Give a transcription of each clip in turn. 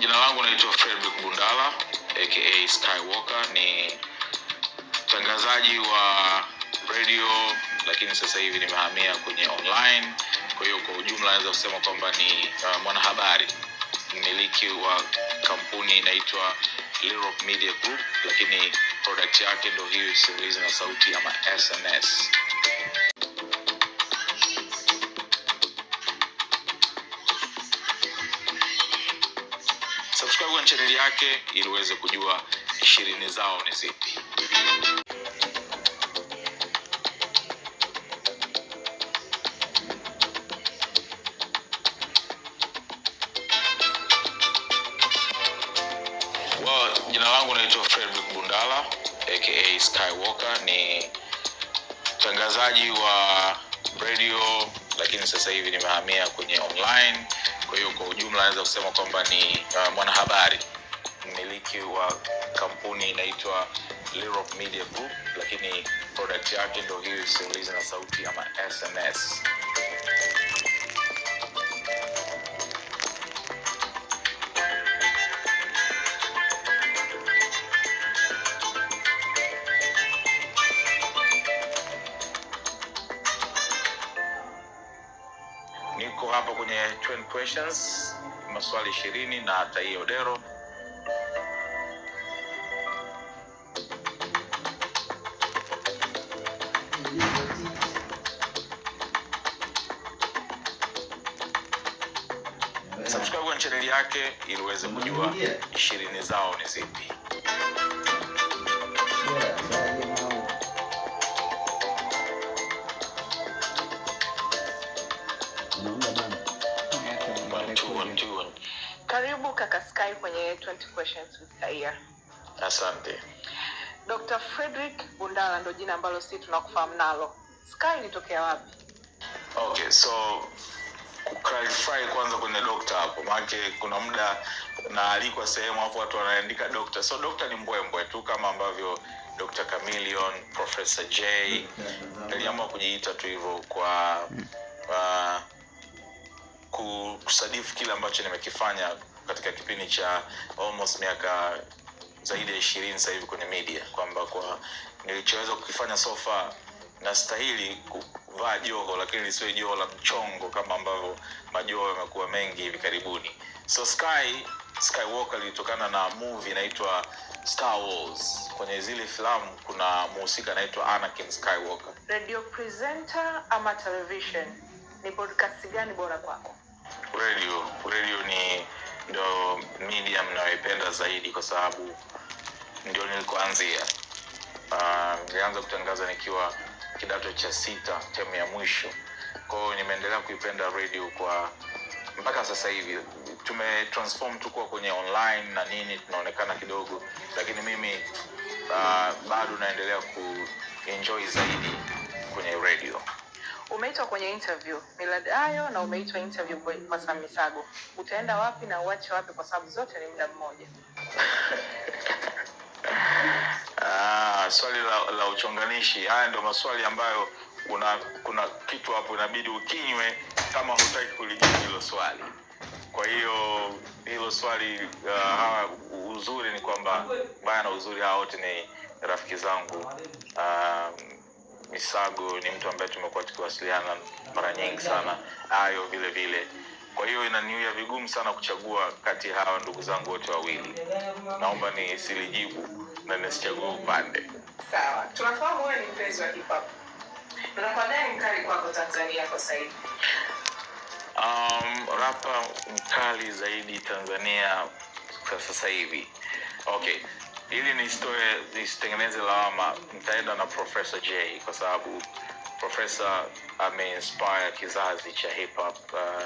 Jina langu naitwa Fredrick Bundala aka Skywalker, ni mtangazaji wa radio, lakini sasa hivi nimehamia kwenye online. Kwa hiyo kwa ujumla naweza kusema kwamba ni uh, mwanahabari mmiliki wa kampuni inaitwa Media Group, lakini product yake ndo hiyo simulizi na sauti ama SNS. Subscribe kwenye chaneli yake ili uweze kujua ishirini zao ni zipi. Well, jina langu naitwa Fredrick Bundala aka Skywalker, ni mtangazaji wa radio, lakini sasa hivi nimehamia kwenye online. Kwa hiyo kwa ujumla naweza kusema kwamba ni uh, mwanahabari mmiliki wa kampuni inaitwa Media Group, lakini product yake ndo hiyo simulizi na sauti ama SNS. Niko hapa kwenye 20 questions, maswali ishirini na Tai Odero. Subscribe kwenye chaneli yake ili uweze kujua ishirini zao ni zipi. Kaka Sky kwenye 20 questions with Kaia. Asante. Dr. Frederick Bundala ndo jina ambalo sisi tunakufahamu nalo. Sky ilitokea wapi? Okay, so kuclarify kwanza kwenye dokta hapo, maanake kuna muda naalikwa sehemu hapo watu wanaandika dokta. So dokta ni mbwembwe tu kama ambavyo Dr. Chameleon, Professor J. Niliamua kujiita tu hivyo kwa uh, kusadifu kile ambacho nimekifanya katika kipindi cha almost miaka zaidi ya ishirini sasa hivi kwenye media kwamba kwa nilichoweza kukifanya so far nastahili kuvaa joho lakini lisiwe joho la mchongo kama ambavyo majoho yamekuwa mengi hivi karibuni so sky skywalker lilitokana na movie inaitwa star wars kwenye zile filamu kuna muhusika anaitwa anakin skywalker Radio presenter ama television? Ni podcast gani bora kwako? radio radio ni ndo medium nayoipenda zaidi kwa sababu ndio nilikoanzia. Uh, nilianza kutangaza nikiwa kidato cha sita temu ya mwisho. Kwa hiyo nimeendelea kuipenda radio kwa mpaka sasa hivi. Tumetransform tu kuwa kwenye online na nini tunaonekana kidogo. Lakini mimi uh, bado naendelea kuenjoy zaidi kwenye radio Umeitwa kwenye interview Millard Ayo na umeitwa interview kwa Sam Misago. Utaenda wapi na uache wapi kwa sababu zote ni muda mmoja? Ah, swali la, la uchonganishi. Haya ndio maswali ambayo kuna kuna kitu hapo inabidi ukinywe kama hutaki kulijibu hilo swali. Kwa hiyo hilo swali uh, uzuri ni kwamba baya na uzuri hawa wote ni rafiki zangu. Uh, Misago ni mtu ambaye tumekuwa tukiwasiliana mara nyingi sana, Ayo vile vile. Kwa hiyo inaniwia vigumu sana kuchagua kati ya hawa ndugu zangu wote wawili. Naomba nisilijibu na nisichague upande. Sawa. Tunafahamu wewe ni mpenzi wa hip hop. Unapata nani mkali kwako Tanzania kwa sasa hivi? Um, rapa mkali zaidi Tanzania kwa sasa hivi. Okay, ili nisitoe nisitengeneze lawama, nitaenda na Professor J kwa sababu Professor ameinspire kizazi cha hip hop. Uh,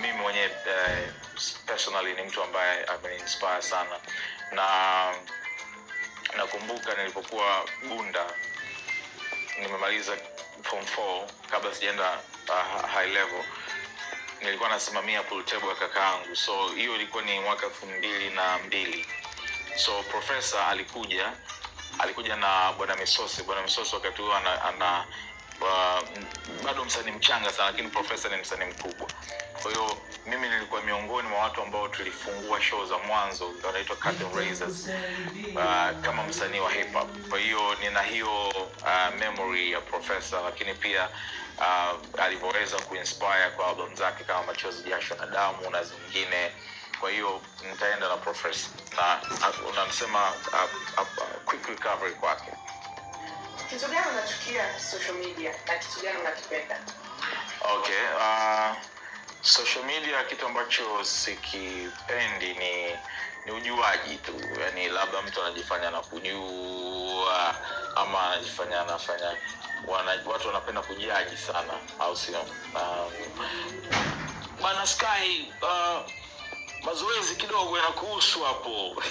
mimi mwenyewe uh, personally ni mtu ambaye ameinspire sana. Na nakumbuka nilipokuwa Bunda nimemaliza form 4 kabla sijaenda uh, high level nilikuwa nasimamia pool table ya kakaangu. So hiyo ilikuwa ni mwaka elfu mbili na mbili so profesa alikuja alikuja na bwana misosi. Bwana misosi wakati huo ana, ana bado msanii mchanga sana lakini profesa ni msanii mkubwa. Kwa hiyo mimi nilikuwa miongoni mwa watu ambao tulifungua show za mwanzo wanaitwa uh, kama msanii wa hip hop. Kwa hiyo nina hiyo uh, memory ya profesa lakini pia uh, alivyoweza kuinspire kwa album zake kama machozi jasho na damu na zingine kwa hiyo nitaenda na profesa na unamsema quick recovery kwake. Kitu gani unachukia social media na kitu gani unakipenda? okay uh, social media kitu ambacho sikipendi ni ni ujuaji tu. Yani labda mtu anajifanya na kujua ama anajifanya anafanya wana, watu wanapenda kujaji sana au sio? Um, bana sky uh, mazoezi kidogo yanakuhusu hapo.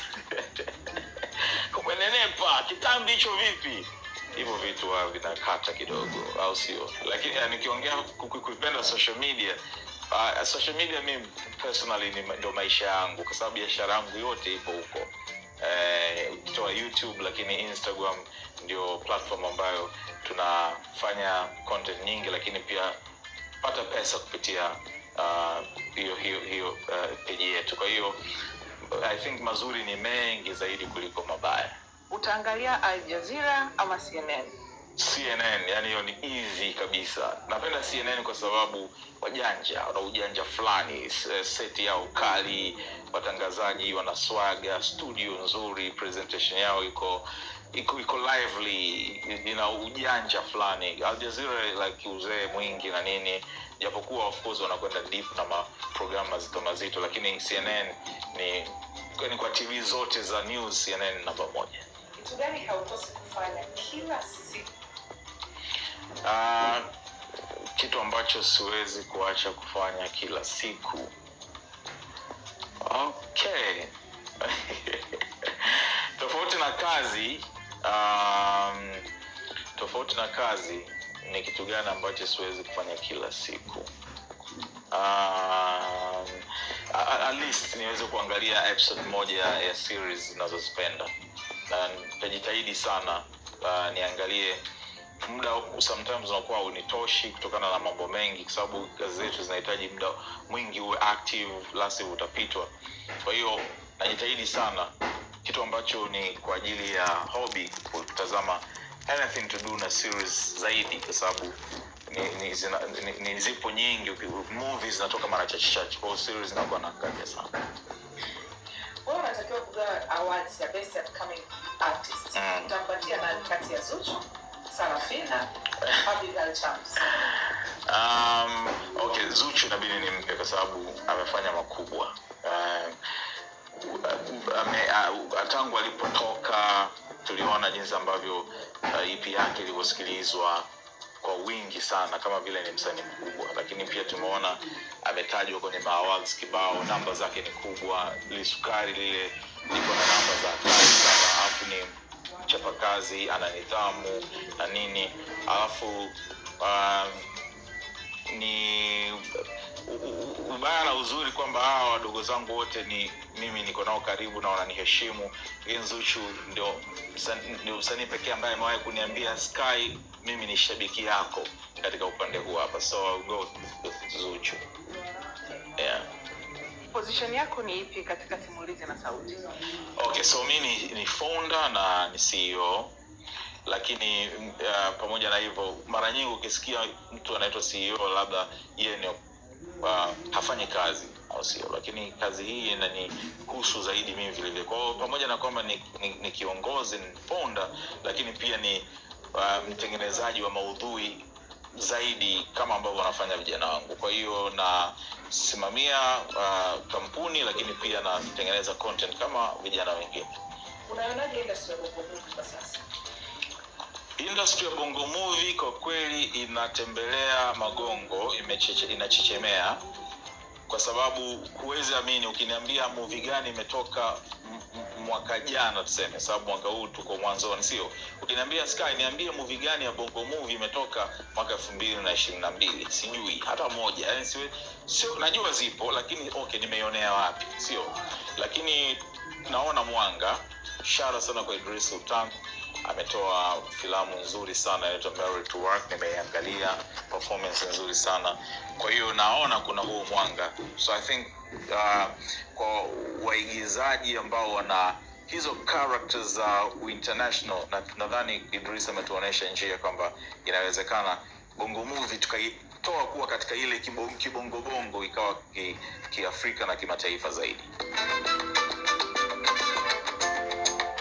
Kumenenepa kitambi hicho vipi? Hivyo vitu vinakata kidogo au sio? Lakini uh, nikiongea ku- ku- kuipenda social media uh, social media mi personally ni ndo maisha yangu kwa sababu biashara yangu yote ipo huko. Ukitoa uh, youtube lakini instagram ndio platform ambayo tunafanya content nyingi lakini pia pata pesa kupitia uh, hiyo hiyo hiyo uh, peji yetu. Kwa hiyo i think mazuri ni mengi zaidi kuliko mabaya. Utaangalia aljazira Jazeera ama CNN? cnn yani hiyo ni easy kabisa. Napenda cnn kwa sababu wajanja wana ujanja fulani seti yao kali watangazaji wanaswaga, studio nzuri presentation yao iko iko iko lively ina ujanja fulani. Aljazira Jazeera like uzee mwingi na nini japokuwa of course wanakwenda deep na maprogramu mazito mazito lakini cnn ni ni kwa tv zote za news cnn namba moja. Kitu gani haukosi kufanya kila siku? Ah, kitu ambacho siwezi kuacha kufanya kila siku. Okay. Tofauti na kazi um, tofauti na kazi ni kitu gani ambacho siwezi kufanya kila siku? Um, at least niweze kuangalia episode moja ya series zinazozipenda na nitajitahidi sana uh, niangalie muda sometimes unakuwa unitoshi kutokana na mambo mengi kwa sababu kazi zetu zinahitaji muda mwingi uwe active utapitwa. Kwa hiyo najitahidi sana. Kitu ambacho ni kwa ajili ya hobby kutazama anything to do na series zaidi kwa sababu ni, ni, zina, ni, ni zipo nyingi movies zinatoka mara chache chache kwa series zinakuwa kaja sana Wewe unatakiwa kugawa awards ya best upcoming artist. Mm. Utampatia nani kati ya Zuchu, Sarafina, Abigail Chams? um, okay zuchu inabidi nimpe kwa sababu amefanya makubwa um, ame, uh, tangu alipotoka tuliona jinsi ambavyo uh, ep yake ilivyosikilizwa kwa wingi sana kama vile ni msanii mkubwa. Lakini pia tumeona ametajwa kwenye maawards kibao namba zake ni kubwa lisukari lile liko na namba za hatari sana alafu ni mchapakazi ana nidhamu na nini. Alafu um, ni ubaya na uzuri kwamba hawa wadogo zangu wote ni mimi niko nao karibu na wananiheshimu nzuchu ndio ndio msanii pekee ambaye amewahi kuniambia sky mimi ni shabiki yako katika upande huu hapa so go zuchu yeah. Position yako ni ipi katika simulizi na sauti? okay so mi ni, ni founder na ni ceo lakini uh, pamoja na hivyo mara nyingi ukisikia mtu anaitwa ceo labda yeye ni hafanyi kazi au sio. Lakini kazi hii inanihusu zaidi mimi vile vile. Kwao pamoja na kwamba ni, ni, ni kiongozi ni fonda lakini pia ni uh, mtengenezaji wa maudhui zaidi kama ambavyo wanafanya vijana wangu. Kwa hiyo nasimamia uh, kampuni lakini pia natengeneza content kama vijana wengine. Unaonaje industry ya industry ya bongo movie kwa kweli inatembelea magongo imecheche, inachechemea. Kwa sababu huwezi amini ukiniambia movie gani imetoka mwaka jana tuseme sababu mwaka huu tuko mwanzoni sio? Ukiniambia sky niambie movie gani ya bongo movie imetoka mwaka elfu mbili na ishirini na mbili. Sijui hata moja yani siwe, sio najua zipo lakini okay nimeionea wapi sio? Lakini naona mwanga shara sana kwa idris sultan ametoa filamu nzuri sana inaitwa to Work, nimeiangalia performance nzuri sana. Kwa hiyo naona kuna huu mwanga, so I think uh, kwa waigizaji ambao wana hizo characters za uh, international na nadhani Idris ametuonyesha njia kwamba inawezekana bongo movie tukaitoa kuwa katika ile kibongobongo kibongo ikawa ikawa ki- kiafrika na kimataifa zaidi.